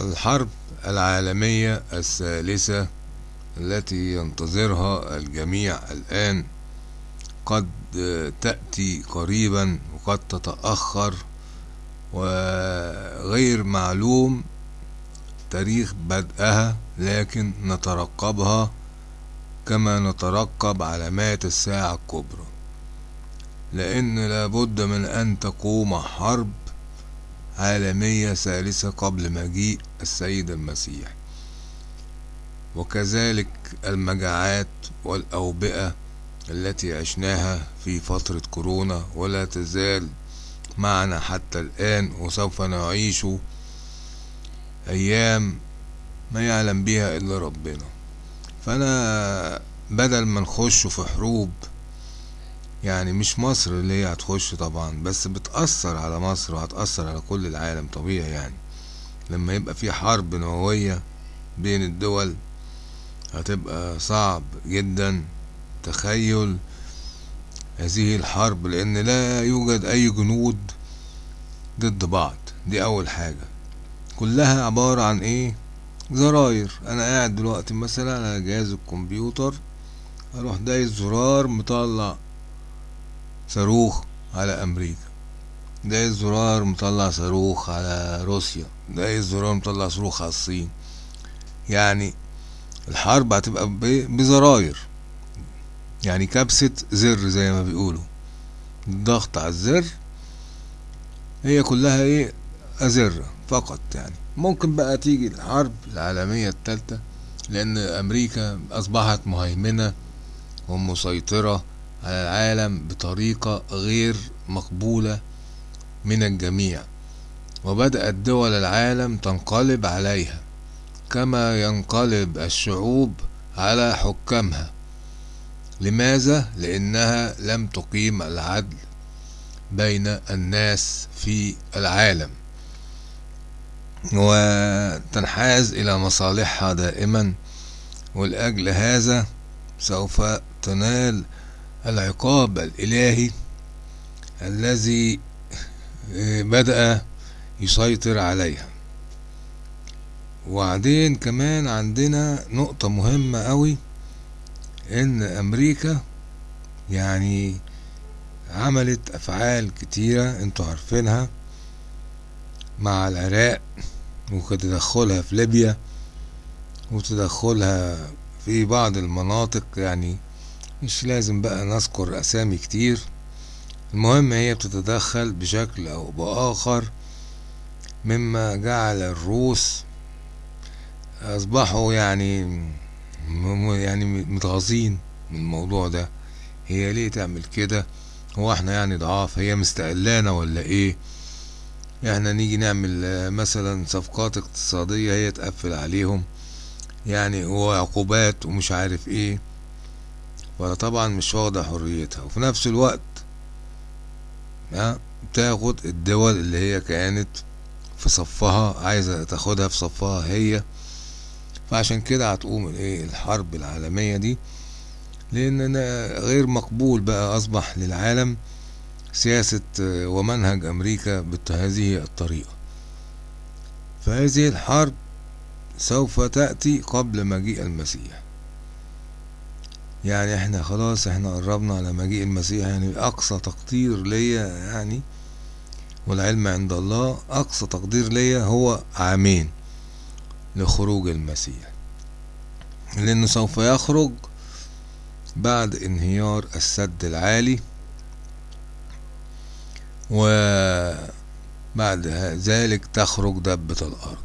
الحرب العالمية الثالثة التي ينتظرها الجميع الآن. قد تأتي قريبا وقد تتأخر وغير معلوم تاريخ بدءها لكن نترقبها كما نترقب علامات الساعة الكبرى. لأن لابد من أن تقوم حرب عالمية ثالثة قبل مجيء السيد المسيح. وكذلك المجاعات والأوبئة التي عشناها في فترة كورونا ولا تزال معنا حتى الآن وسوف نعيش أيام ما يعلم بها إلا ربنا. فأنا بدل ما نخش في حروب يعني مش مصر اللي هي هتخش طبعا بس بتأثر على مصر وهتأثر على كل العالم طبيعي يعني. لما يبقى في حرب نووية بين الدول هتبقى صعب جدا تخيل هذه الحرب لأن لا يوجد أي جنود ضد بعض. دي أول حاجة. كلها عبارة عن إيه؟ زراير. أنا قاعد دلوقتي مثلا على جهاز الكمبيوتر أروح دايس زرار مطلع صاروخ على أمريكا. دايس زرار مطلع صاروخ على روسيا. دايس زرار مطلع صاروخ على الصين يعني الحرب هتبقى بزراير. يعني كبسة زر زي ما بيقولوا. الضغط على الزر هي كلها إيه؟ أزرة فقط يعني. ممكن بقى تيجي الحرب العالمية التالتة لأن أمريكا أصبحت مهيمنة ومسيطرة على العالم بطريقة غير مقبولة من الجميع. وبدأت دول العالم تنقلب عليها كما ينقلب الشعوب على حكامها. لماذا؟ لأنها لم تقيم العدل بين الناس في العالم. وتنحاز إلى مصالحها دائما ولاجل هذا سوف تنال العقاب الإلهي الذي بدأ يسيطر عليها. وبعدين كمان عندنا نقطة مهمة قوي إن أمريكا يعني عملت أفعال كتيرة أنتوا عارفينها مع العراق وتدخلها في ليبيا وتدخلها في بعض المناطق يعني مش لازم بقى نذكر أسامي كتير. المهم هي بتتدخل بشكل أو بآخر مما جعل الروس أصبحوا يعني يعني متغاظين من الموضوع ده. هي ليه تعمل كده؟ هو إحنا يعني ضعاف هي مستقلانا ولا إيه؟ إحنا نيجي نعمل مثلا صفقات اقتصادية هي تقفل عليهم. يعني هو عقوبات ومش عارف إيه. فطبعا مش واخدة حريتها. وفي نفس الوقت ها بتاخد الدول اللي هي كانت في صفها عايزة تاخدها في صفها هي. فعشان كده هتقوم الايه الحرب العالمية دي. لأن غير مقبول بقى أصبح للعالم سياسة ومنهج أمريكا بهذه الطريقة. فهذه الحرب سوف تأتي قبل مجيء المسيح. يعني إحنا خلاص إحنا قربنا على مجيء المسيح. يعني أقصى تقدير ليا يعني والعلم عند الله أقصى تقدير ليا هو عامين لخروج المسيح. لأنه سوف يخرج بعد انهيار السد العالي وبعد ذلك تخرج دبة الأرض.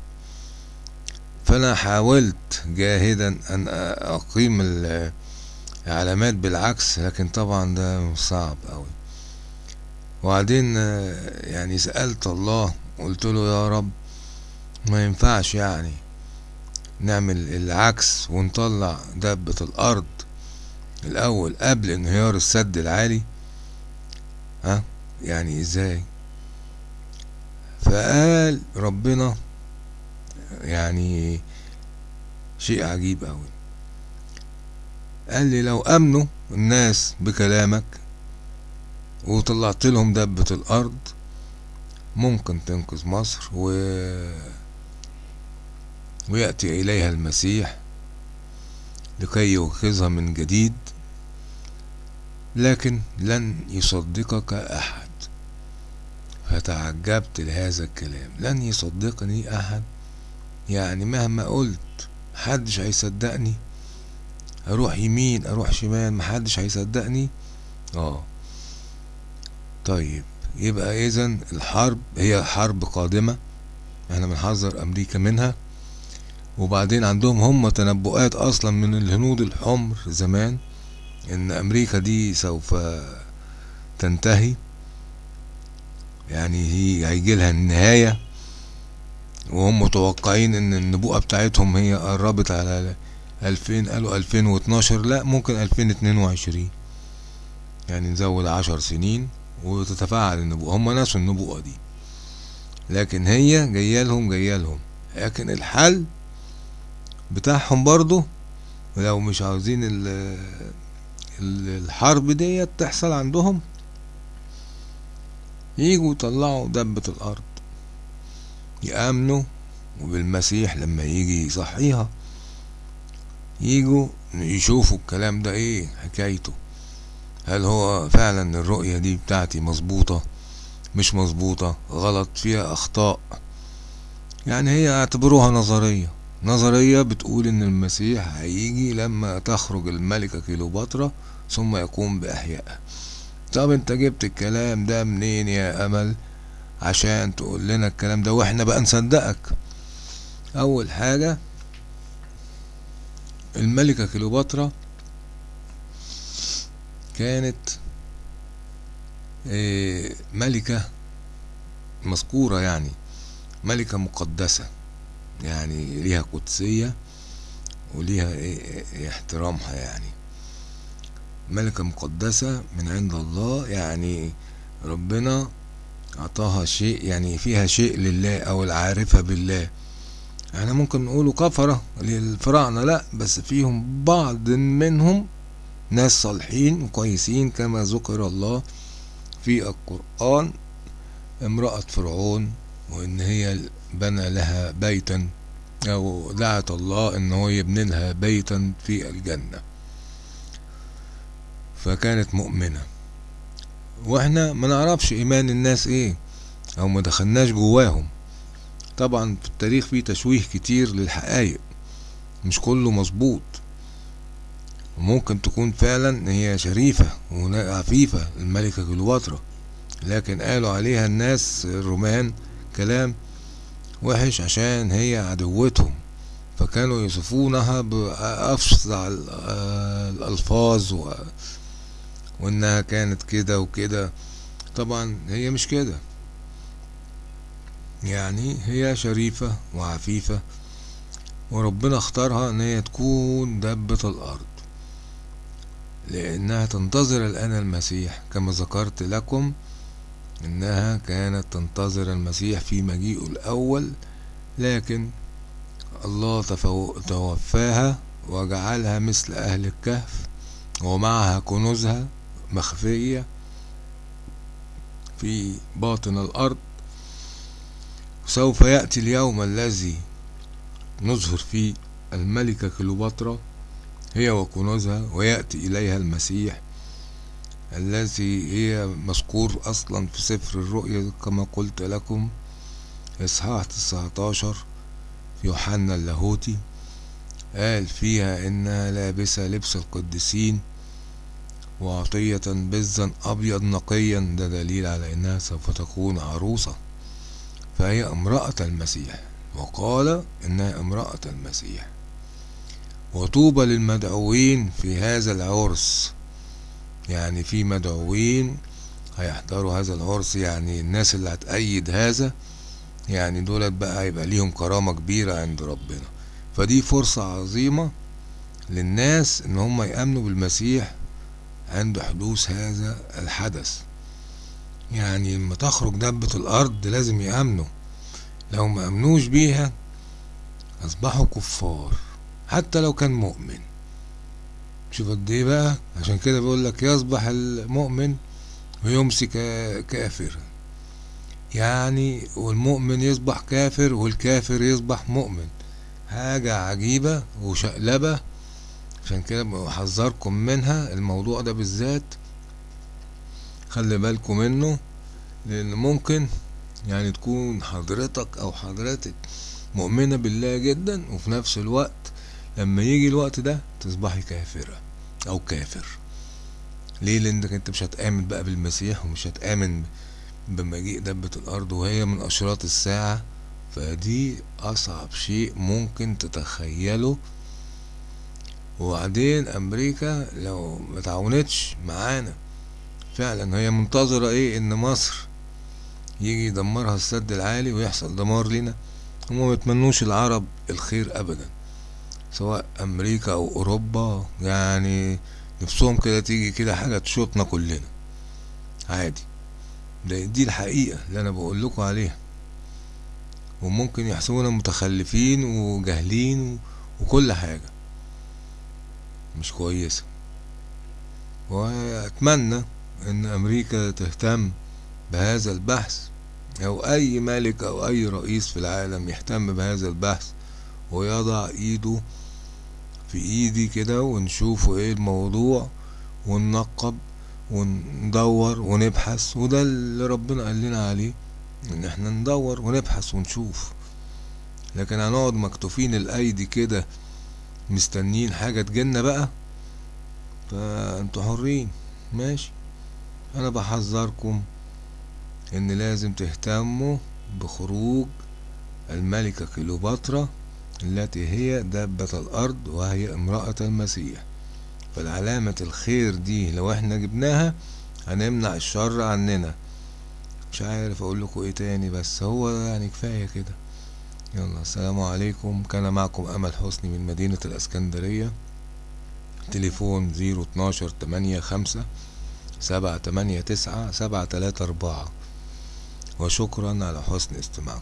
فأنا حاولت جاهدا أن أقيم العلامات بالعكس لكن طبعا ده صعب أوي. وبعدين يعني سألت الله قلت له يا رب ما ينفعش يعني نعمل العكس ونطلع دبة الأرض الأول قبل انهيار السد العالي. ها؟ يعني إزاي؟ فقال ربنا يعني شيء عجيب أوي. قال لي لو أمنوا الناس بكلامك وطلعت لهم دبة الأرض. ممكن تنقذ مصر و ويأتي إليها المسيح لكي يوقظها من جديد لكن لن يصدقك أحد. فتعجبت لهذا الكلام. لن يصدقني أحد. يعني مهما قلت محدش هيصدقني. أروح يمين أروح شمال محدش هيصدقني. آه. طيب يبقى اذا الحرب هي حرب قادمة. إحنا بنحذر أمريكا منها. وبعدين عندهم هم تنبؤات أصلا من الهنود الحمر زمان إن أمريكا دي سوف تنتهي. يعني هي هيجي لها النهاية. وهم متوقعين إن النبوءة بتاعتهم هي قربت على ألفين قالوا ألفين واتناشر لا ممكن ألفين اتنين وعشرين. يعني نزود عشر سنين. وتتفاعل النبوءة هم ناسوا النبوءة دي. لكن هي جايالهم جايالهم لكن الحل بتاعهم برضو لو مش عاوزين الحرب ديت تحصل عندهم يجوا يطلعوا دبة الأرض يأمنوا. وبالمسيح لما يجي يصحيها يجوا يشوفوا الكلام ده إيه حكايته. هل هو فعلا الرؤية دي بتاعتي مظبوطة؟ مش مظبوطة غلط فيها أخطاء. يعني هي اعتبروها نظرية. نظرية بتقول إن المسيح هيجي لما تخرج الملكة كيلوباترا ثم يقوم بإحيائها طب أنت جبت الكلام ده منين يا أمل؟ عشان تقول لنا الكلام ده وإحنا بقى نصدقك. أول حاجة الملكة كيلوباترا كانت ملكة مذكورة يعني ملكة مقدسة يعني ليها قدسية وليها احترامها يعني. ملكة مقدسة من عند الله يعني ربنا أعطاها شيء يعني فيها شيء لله أو العارفة بالله. إحنا ممكن نقوله كفرة للفراعنة لأ بس فيهم بعض منهم ناس صالحين وكويسين كما ذكر الله في القرآن امرأة فرعون وإن هي بنى لها بيتا أو دعت الله إن هو يبني لها بيتا في الجنة. فكانت مؤمنة. وإحنا ما نعرفش إيمان الناس إيه أو ما دخلناش جواهم. طبعا في التاريخ فيه تشويه كتير للحقائق مش كله مظبوط. وممكن تكون فعلا هي شريفة وعفيفة الملكة كليوباترا. لكن قالوا عليها الناس الرومان كلام وحش عشان هي عدوتهم. فكانوا يصفونها بأفظع الألفاظ و... وإنها كانت كده وكده. طبعا هي مش كده. يعني هي شريفة وعفيفة وربنا اختارها إن هي تكون دبة الأرض. لأنها تنتظر الآن المسيح. كما ذكرت لكم إنها كانت تنتظر المسيح في مجيئه الأول لكن الله توفاها وجعلها مثل أهل الكهف ومعها كنوزها مخفية في باطن الأرض. سوف يأتي اليوم الذي نظهر فيه الملكة كليوباترا. هي وكنوزها ويأتي إليها المسيح الذي هي مذكور أصلا في سفر الرؤيا كما قلت لكم إصحاح 19 في يوحنا اللاهوتي قال فيها إنها لابسة لبس القديسين وعطية بزا أبيض نقيا ده دليل على إنها سوف تكون عروسة. فهي امرأة المسيح وقال إنها امرأة المسيح. وطوبى للمدعوين في هذا العرس. يعني في مدعوين هيحضروا هذا العرس يعني الناس اللي هتأيد هذا يعني دولت بقى هيبقى ليهم كرامة كبيرة عند ربنا. فدي فرصة عظيمة للناس إن هم يأمنوا بالمسيح عند حدوث هذا الحدث. يعني لما تخرج دبة الأرض لازم يأمنوا. لو ما أمنوش بيها أصبحوا كفار. حتى لو كان مؤمن. شوف قد إيه بقى؟ عشان كده بيقول لك يصبح المؤمن ويمسي كافر. يعني والمؤمن يصبح كافر والكافر يصبح مؤمن. حاجة عجيبة وشقلبة. عشان كده بحذركم منها الموضوع ده بالذات. خلي بالكم منه لأن ممكن يعني تكون حضرتك أو حضرتك مؤمنة بالله جدا وفي نفس الوقت لما يجي الوقت ده تصبحي كافرة أو كافر. ليه؟ لأنك أنت مش هتآمن بقى بالمسيح ومش هتآمن بمجيء دبة الأرض وهي من أشراط الساعة. فدي أصعب شيء ممكن تتخيله. وبعدين أمريكا لو ما تعاونتش معانا فعلا هي منتظرة إيه؟ إن مصر يجي يدمرها السد العالي ويحصل دمار لنا. هما ما يتمنوش العرب الخير ابدا. سواء أمريكا أو أوروبا يعني نفسهم كده تيجي كده حاجة تشوطنا كلنا. عادي. ده دي الحقيقة اللي أنا بقول لكم عليها. وممكن يحسبونا متخلفين وجاهلين وكل حاجة. مش كويسة. وأتمنى إن أمريكا تهتم بهذا البحث أو أي ملك أو أي رئيس في العالم يهتم بهذا البحث ويضع إيده في إيدي كده ونشوفوا إيه الموضوع وننقب وندور ونبحث وده اللي ربنا قال لنا عليه إن إحنا ندور ونبحث ونشوف. لكن هنقعد مكتوفين الأيدي كده مستنين حاجة تجينا بقى؟ فأنتوا حرين. ماشي. أنا بحذركم إن لازم تهتموا بخروج الملكة كليوباترا التي هي دابة الأرض وهي امرأة المسيح. فالعلامة الخير دي لو إحنا جبناها هنمنع الشر عننا. مش عارف أقول لكم إيه تاني بس هو يعني كفاية كده. يلا السلام عليكم. كان معكم أمل حسني من مدينة الإسكندرية. تليفون زيرو اتناشر تمانية خمسة سبعة تمانية تسعة سبعة تلاتة أربعة. وشكرا على حسن استماعكم.